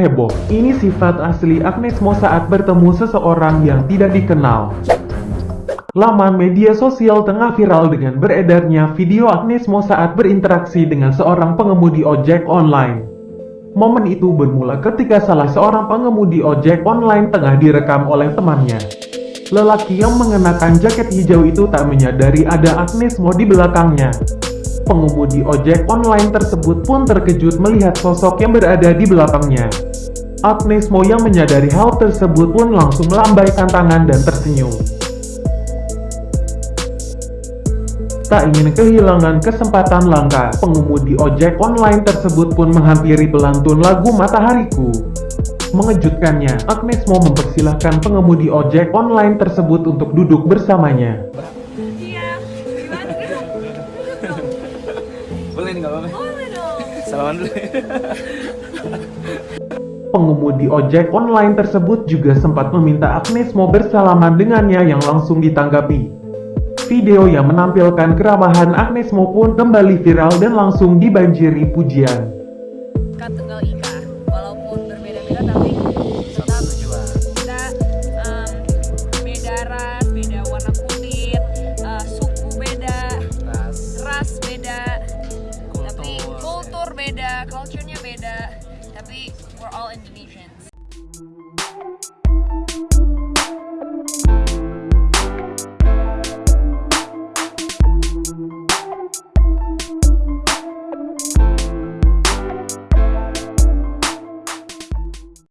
Heboh, ini sifat asli Agnes Mo saat bertemu seseorang yang tidak dikenal. Laman media sosial tengah viral dengan beredarnya video Agnes Mo saat berinteraksi dengan seorang pengemudi ojek online. Momen itu bermula ketika salah seorang pengemudi ojek online tengah direkam oleh temannya. Lelaki yang mengenakan jaket hijau itu tak menyadari ada Agnes Mo di belakangnya. Pengemudi ojek online tersebut pun terkejut melihat sosok yang berada di belakangnya. Agnes Mo yang menyadari hal tersebut pun langsung melambaikan tangan dan tersenyum. Tak ingin kehilangan kesempatan langka, pengemudi ojek online tersebut pun menghampiri pelantun lagu Matahariku. Mengejutkannya, Agnes Mo mempersilahkan pengemudi ojek online tersebut untuk duduk bersamanya. Iya, gimana? Boleh nih, nggak apa-apa. Boleh dong. Salaman dulu. Pengemudi ojek online tersebut juga sempat meminta Agnes mau bersalaman dengannya yang langsung ditanggapi. Video yang menampilkan keramahan Agnes Mo pun kembali viral dan langsung dibanjiri pujian. Kak Tunggal Ika, walaupun berbeda-beda tapi tetap tujuan. Kita um, beda ras, beda warna kulit, uh, suku beda, ras, ras beda, kultur. tapi kultur beda, culture-nya We're all Indonesians.